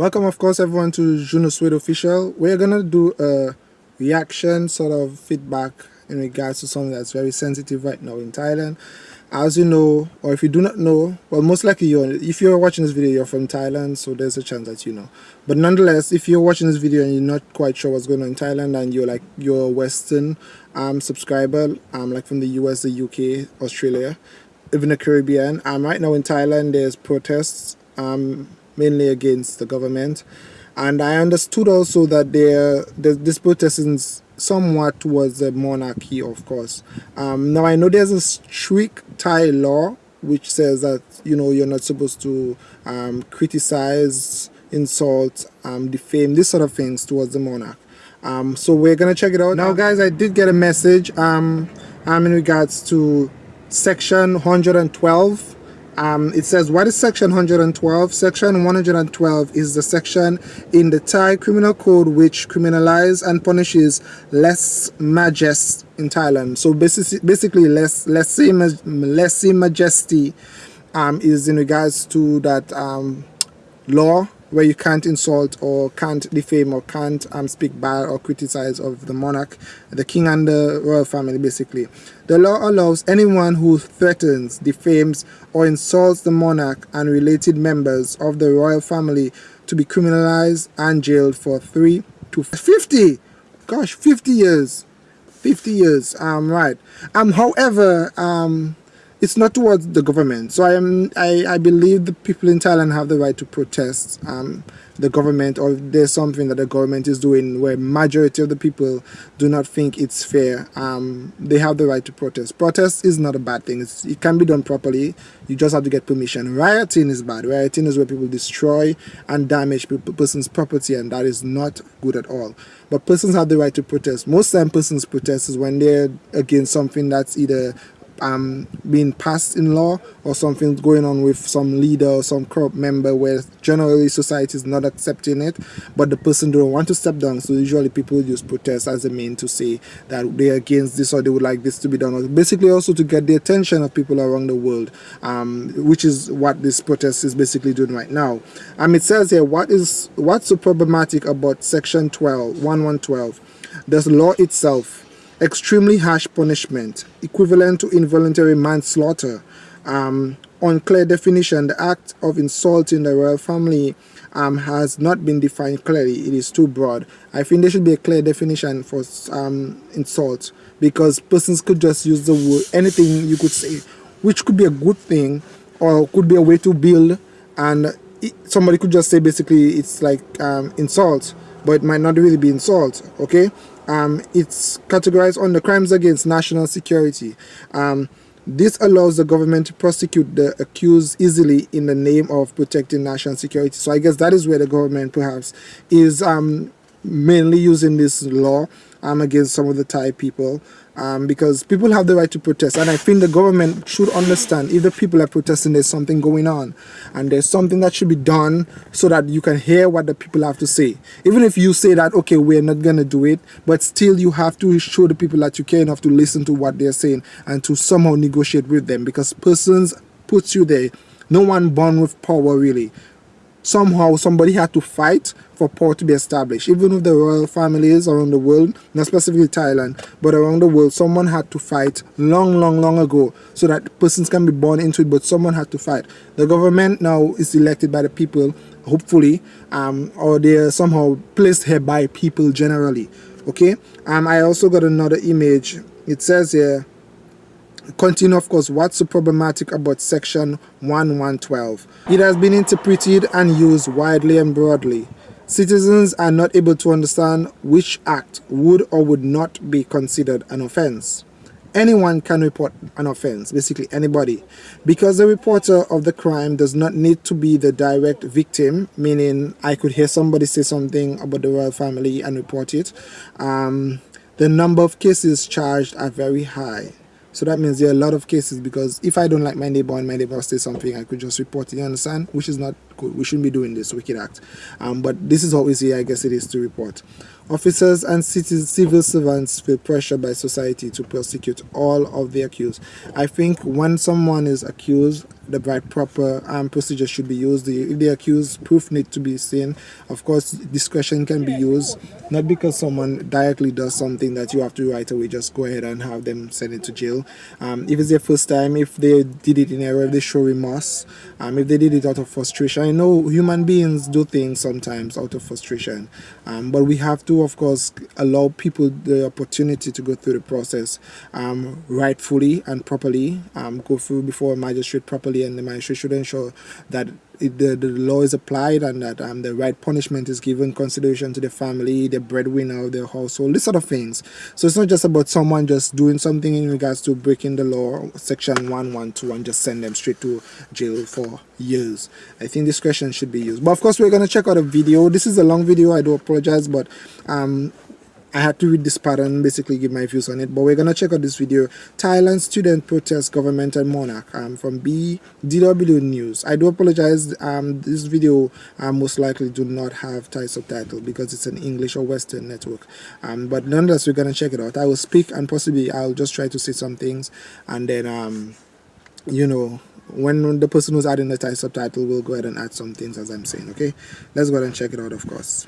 Welcome, of course, everyone to Juno Official. We're gonna do a reaction, sort of feedback in regards to something that's very sensitive right now in Thailand. As you know, or if you do not know, well, most likely you're, if you're watching this video, you're from Thailand, so there's a chance that you know. But nonetheless, if you're watching this video and you're not quite sure what's going on in Thailand and you're like, you're a Western um, subscriber, um, like from the US, the UK, Australia, even the Caribbean, um, right now in Thailand, there's protests, um, mainly against the government. And I understood also that there, this protest is somewhat towards the monarchy, of course. Um, now, I know there's a strict Thai law which says that, you know, you're not supposed to um, criticize, insult, um, defame, these sort of things towards the monarch. Um, so we're going to check it out. Now, guys, I did get a message um, um, in regards to section 112 um, it says what is section 112 section 112 is the section in the Thai criminal code which criminalizes and punishes less majest in Thailand. So basically basically less less less majesty um, is in regards to that um, law where you can't insult or can't defame or can't um, speak bad or criticize of the monarch, the king and the royal family basically. The law allows anyone who threatens, defames or insults the monarch and related members of the royal family to be criminalized and jailed for 3 to 50 gosh 50 years 50 years um right um however um it's not towards the government. So I am I, I believe the people in Thailand have the right to protest um, the government or there's something that the government is doing where majority of the people do not think it's fair. Um, they have the right to protest. Protest is not a bad thing. It's, it can be done properly. You just have to get permission. Rioting is bad. Rioting is where people destroy and damage people, person's property and that is not good at all. But persons have the right to protest. Most time persons protest is when they're against something that's either um, being passed in law or something going on with some leader or some corrupt member where generally society is not accepting it but the person don't want to step down. So usually people use protest as a mean to say that they're against this or they would like this to be done. Or basically also to get the attention of people around the world um, which is what this protest is basically doing right now. Um, it says here what is what's so problematic about section 12 1112 the law itself extremely harsh punishment, equivalent to involuntary manslaughter. Um, unclear definition, the act of insulting the royal family um, has not been defined clearly. It is too broad. I think there should be a clear definition for um, insult because persons could just use the word, anything you could say, which could be a good thing or could be a way to build and it, somebody could just say basically it's like um, insult but it might not really be insult okay um, it's categorized under crimes against national security. Um, this allows the government to prosecute the accused easily in the name of protecting national security. So I guess that is where the government perhaps is um, mainly using this law um, against some of the Thai people um, because people have the right to protest. And I think the government should understand if the people are protesting there's something going on. And there's something that should be done so that you can hear what the people have to say. Even if you say that okay we're not gonna do it but still you have to show the people that you care enough to listen to what they're saying and to somehow negotiate with them. Because persons puts you there. No one born with power really somehow somebody had to fight for power to be established. Even if the royal families around the world, not specifically Thailand, but around the world, someone had to fight long, long, long ago so that persons can be born into it, but someone had to fight. The government now is elected by the people, hopefully, um, or they are somehow placed here by people generally. Okay, um, I also got another image. It says here, continue of course what's so problematic about section 1112 it has been interpreted and used widely and broadly. Citizens are not able to understand which act would or would not be considered an offense. Anyone can report an offense basically anybody because the reporter of the crime does not need to be the direct victim meaning i could hear somebody say something about the royal family and report it. Um, the number of cases charged are very high so that means there are a lot of cases because if I don't like my neighbor and my neighbor says something, I could just report it, you understand? Which is not. We shouldn't be doing this wicked act. Um, but this is we see. I guess it is to report. Officers and civil servants feel pressure by society to prosecute all of the accused. I think when someone is accused, the right proper um, procedure should be used. if the accused proof need to be seen, of course, discretion can be used. Not because someone directly does something that you have to right away just go ahead and have them sent into jail. Um, if it's their first time, if they did it in error, they show remorse. Um, if they did it out of frustration, I know human beings do things sometimes out of frustration, um, but we have to of course, allow people the opportunity to go through the process um, rightfully and properly, um, go through before a magistrate properly, and the magistrate should ensure that the, the law is applied and that um, the right punishment is given consideration to the family, the breadwinner of the household, this sort of things. So it's not just about someone just doing something in regards to breaking the law, section 112, and just send them straight to jail for years. I think discretion should be used. But of course, we're going to check out a video. This is a long video. I do apologize, but um, I had to read this pattern, basically give my views on it. But we're gonna check out this video. Thailand student protest government and monarch um, from BDW News. I do apologize. Um, this video um, most likely do not have Thai subtitle because it's an English or Western network. Um, but nonetheless, we're gonna check it out. I will speak and possibly I'll just try to say some things and then um, you know when the person who's adding the Thai subtitle will go ahead and add some things as I'm saying. Okay, let's go ahead and check it out. Of course.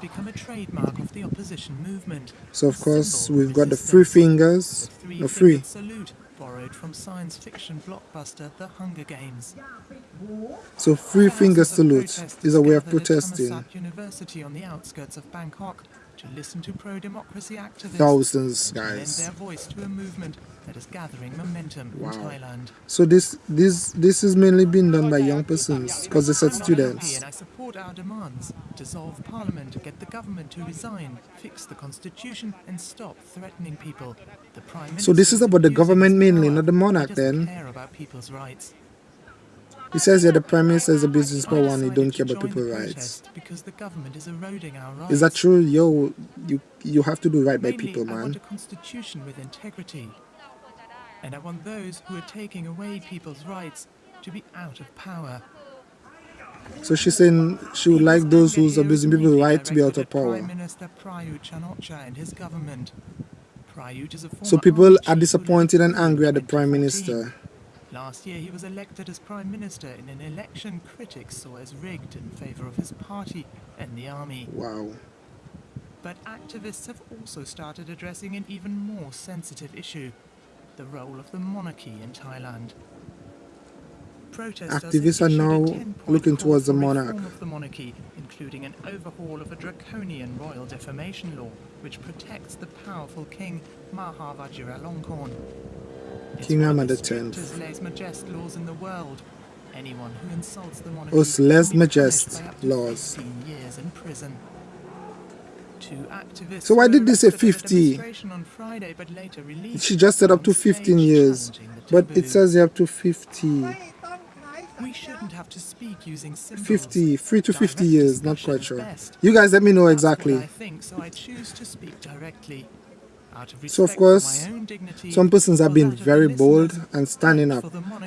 Become a trademark of the opposition movement. So of course we've got the three fingers, the three, salute borrowed from science fiction blockbuster The Hunger Games. So three finger salute is a way of protesting. University on the outskirts of Bangkok to listen to pro-democracy activists thousands guys their voice to a movement that is gathering momentum wow. in Thailand. So this this this is mainly being done by young persons because they said students. Support our demands: dissolve parliament, get the government to resign, fix the constitution, and stop threatening people. The prime so this is about the government mainly, not the monarch. Then. Care about people's rights. He says that the Prime Minister is a business power and he don't care about people's rights. Because the government is eroding our rights. Is that true? Yo, you you have to do right by people, man. I want a constitution with integrity. And I want those who are taking away people's rights to be out of power. So she's saying she would like those who's abusing people's right to be out of power. Prime Minister Prayut Chan-o-cha and his government. Prayut is a so people are disappointed and angry at the Prime Minister. Last year he was elected as Prime Minister in an election critics saw as rigged in favour of his party and the army. Wow. But activists have also started addressing an even more sensitive issue, the role of the monarchy in Thailand. Protesters activists are now looking towards the monarch. Of the monarchy, including an overhaul of a draconian royal defamation law which protects the powerful king Maha Vajiralongkorn. King Rama X. laws in the world. Anyone who insults the monarchy Os les majest laws. Years in prison. So why did they say 50? she just said up to 15 years, but it says up to 50. We shouldn't have to speak using 50, 3 to 50 years, not quite sure. You guys let me know exactly. I think, so I choose to speak directly. So of course, some persons have been very bold and standing up.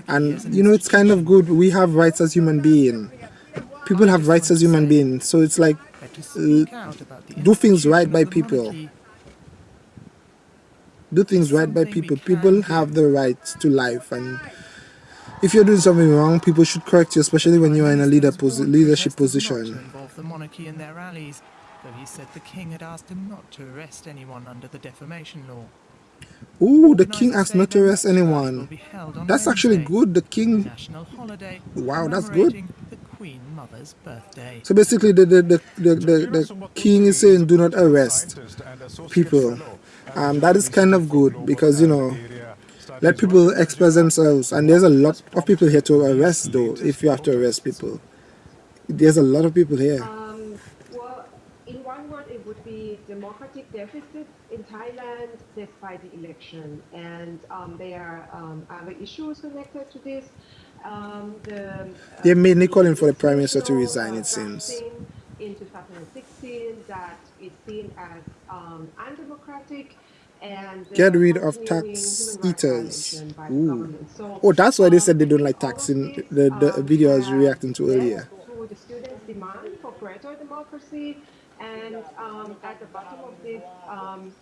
And you know, it's kind of good. We have rights as human beings. People have rights as human beings. So it's like, uh, do things right by people. Do things right by people. People have the right to life and if you're doing something wrong, people should correct you, especially when you are in a leader posi leadership position though he said the king had asked him not to arrest anyone under the defamation law. Ooh, the king asked not to arrest anyone. That's actually good. The king. Wow, that's good. So basically, the the, the, the, the, the king is saying do not arrest people. Um, that is kind of good because, you know, let people express themselves. And there's a lot of people here to arrest, though, if you have to arrest people. There's a lot of people here Um, well, in one word, it would be democratic deficit in Thailand despite the election. And um, there are um, other issues connected to this. Um, the, uh, They're mainly calling for the Prime Minister to resign, it seems. In 2016 that is seen as um, undemocratic And Get rid of tax eaters. violation by the Ooh. So, Oh, that's why they um, said they don't like taxing the, the um, video I was reacting to earlier. to the students' demand for greater democracy. And um, at the bottom of this, um,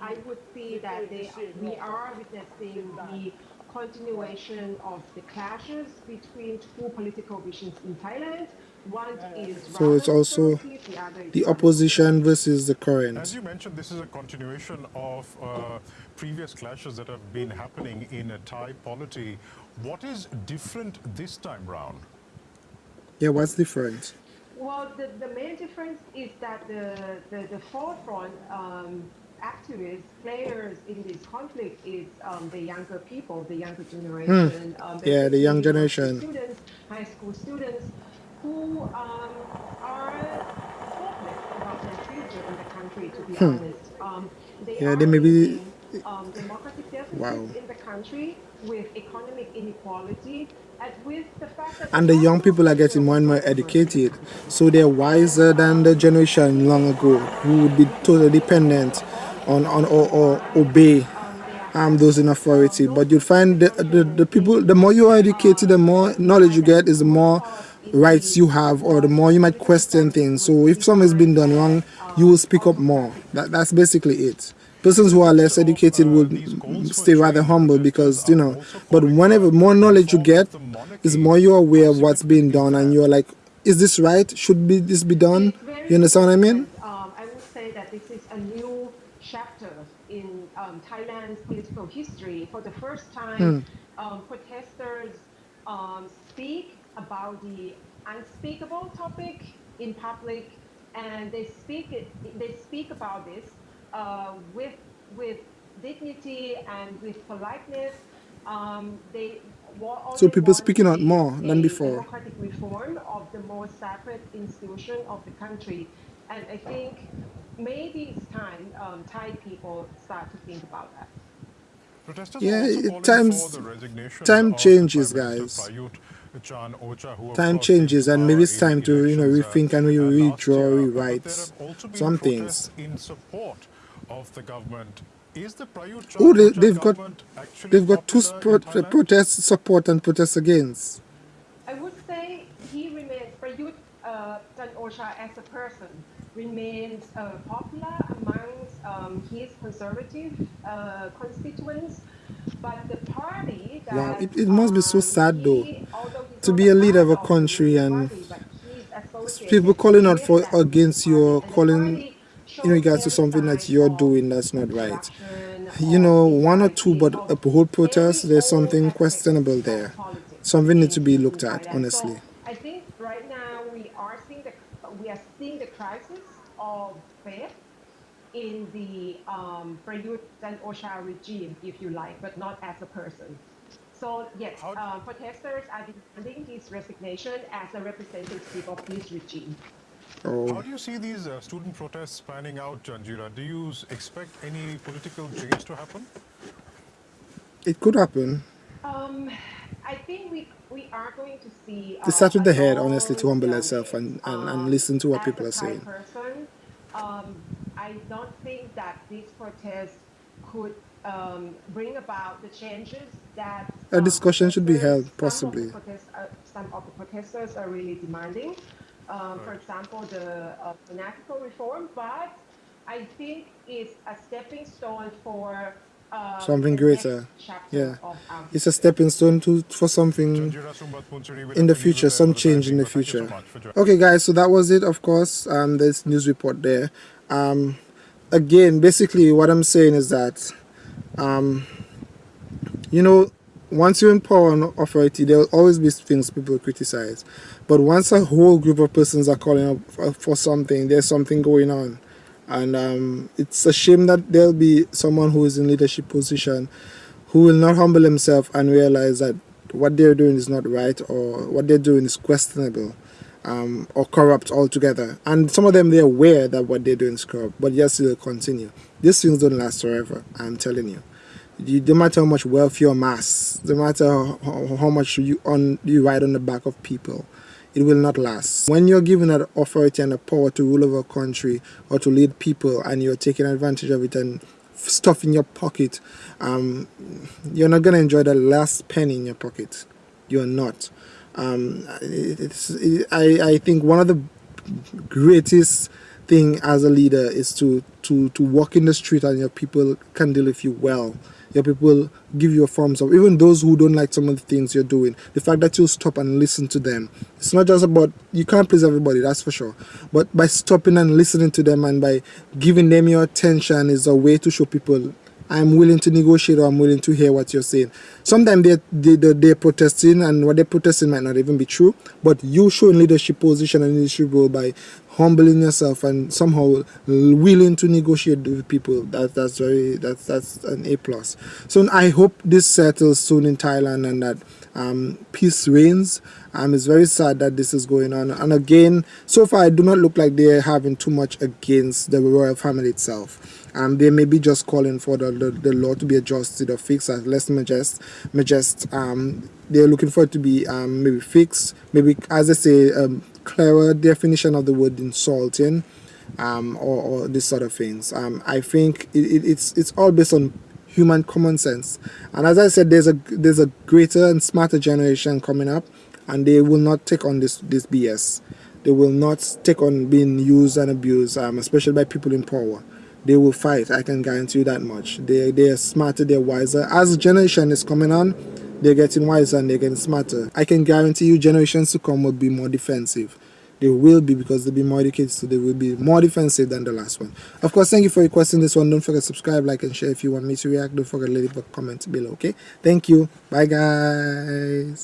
I would see that they, we are witnessing the continuation of the clashes between two political visions in Thailand. One is So it's also the other is The rather opposition versus the current. As you mentioned, this is a continuation of uh, previous clashes that have been happening in a Thai polity. What is different this time round? Yeah, what's different? Well, the, the main difference is that the, the, the forefront um, activists, players in this conflict is um, the younger people, the younger generation. Um, Hmm. Yeah, the young generation. Students, high school students who um, are hopeless about their future in the country, to be honest. Um, they Hmm. Yeah, are they may be- facing, um, democratic deficits Wow. in the country with economic inequality and with the fact that And the young people are getting more and more educated, so they're wiser than the generation long ago who would be totally dependent on, on or, or obey um, those in authority. But you'll find the, the, the people, the more you are educated, the more knowledge you get, is the more rights you have, or the more you might question things. So if something's been done wrong, you will speak up more. That, that's basically it. Persons who are less educated will stay rather humble because, you know, but whenever more knowledge you get, is more you're aware of what's being done and you're like, is this right? Should be this be done? You understand what I mean? Um, I would say that this is a new chapter in um, Thailand's political history. For the first time, um, protesters um, speak about the unspeakable topic in public, and they speak it, they speak about this uh, with with dignity and with politeness. Um, they So people want speaking out more than before. democratic reform of the most sacred institution of the country. And I think maybe it's time um, Thai people start to think about that. Protesters Yeah, are also it- calling times- for time changes, guys. Prayut Chan-o-cha, who of Time changes, and maybe it's time to, you know, uh, rethink and we uh, last redraw, rewrite there have also been some things. in support of the government. Is the Oh, they, they've got government actually they've got two popular in spot, Thailand? protests support and protests against. I would say he remains, Prayut uh, Chan-o-cha as a person remains uh, popular amongst um, his conservative uh, constituents, but the party that Wow, it- it must be so sad though, he- although he's to be a leader of a country and Party, but he's associated people calling out for against you or party, and the calling in regards to something that you're doing that's not right. You know, one or two, but a whole protest, there's something questionable there. Something needs to be looked at, honestly. So I think right now we are seeing the we are seeing the crisis of faith in the um, Prayut Chan-o-cha regime, if you like, but not as a person. So yes, How- uh, protesters are demanding his resignation as a representative of this regime. How Oh, do you see these uh, student protests panning out, Janjira? Do you expect any political change to happen? it could happen. Um, I think we we are going to see. To start with a the head, honestly, to humble long yourself and- and- and um, listen to what people are saying. Person, um, I don't think that this protest could um, bring about the changes that A discussion should be held, protesters- some of the possibly. protest- uh, some of the protesters are really demanding. Um, For example, the uh, monarchical reform, but I think it's a stepping stone for uh, Something greater. Yeah. of It's a stepping stone to for something Janjira Sombatpoonsiri with in the future, some change in the advertising. Thank you so future. much for joining. Okay, guys, so that was it. Of course, um, this news report there. Um, again, basically, what I'm saying is that, um, you know, once you're in power and authority, there will always be things people criticize. But once a whole group of persons are calling up for, for something, there's something going on. And um, it's a shame that there'll be someone who is in leadership position who will not humble himself and realize that what they're doing is not right or what they're doing is questionable um, or corrupt altogether. And some of them, they're aware that what they're doing is corrupt, but yes, they'll continue. These things don't last forever, I'm telling you. You, no matter how much wealth you amass, no matter how, how, much you on you ride on the back of people, it will not last. When you're given that authority and the power to rule over a country or to lead people and you're taking advantage of it and stuff in your pocket, um, you're not gonna enjoy the last penny in your pocket. You're not. Um, it, I, I think one of the greatest thing as a leader is to, to, to walk in the street and your people can deal with you well. Your people give you a thumbs up. Even those who don't like some of the things you're doing the fact that you stop and listen to them. It's not just about you can't please everybody that's for sure. But by stopping and listening to them and by giving them your attention is a way to show people I'm willing to negotiate or I'm willing to hear what you're saying. Sometimes they're, they, they're protesting and what they're protesting might not even be true, but you showing leadership position and leadership role by humbling yourself and somehow willing to negotiate with people. That that's very that's that's an a plus. So i hope this settles soon in thailand and that um, peace reigns. Um, it's very sad that this is going on. And again so far I do not look like they're having too much against the royal family itself um, they may be just calling for the, the, the law to be adjusted or fixed as less majest, majest um, they're looking for it to be um, maybe fixed maybe as I say um, clearer definition of the word insulting um, or, or this sort of things. Um, I think it, it, it's it's all based on human common sense. And as I said there's a there's a greater and smarter generation coming up and they will not take on this this BS they will not take on being used and abused um, especially by people in power they will fight. I can guarantee you that much. They they are smarter, they're wiser. As generation is coming on, they're getting wiser and they're getting smarter. I can guarantee you generations to come will be more defensive. They will be because they'll be more educated, so they will be more defensive than the last one. Of course, thank you for requesting this one. Don't forget to subscribe, like, and share if you want me to react. Don't forget to leave a comment below, okay? Thank you. Bye, guys.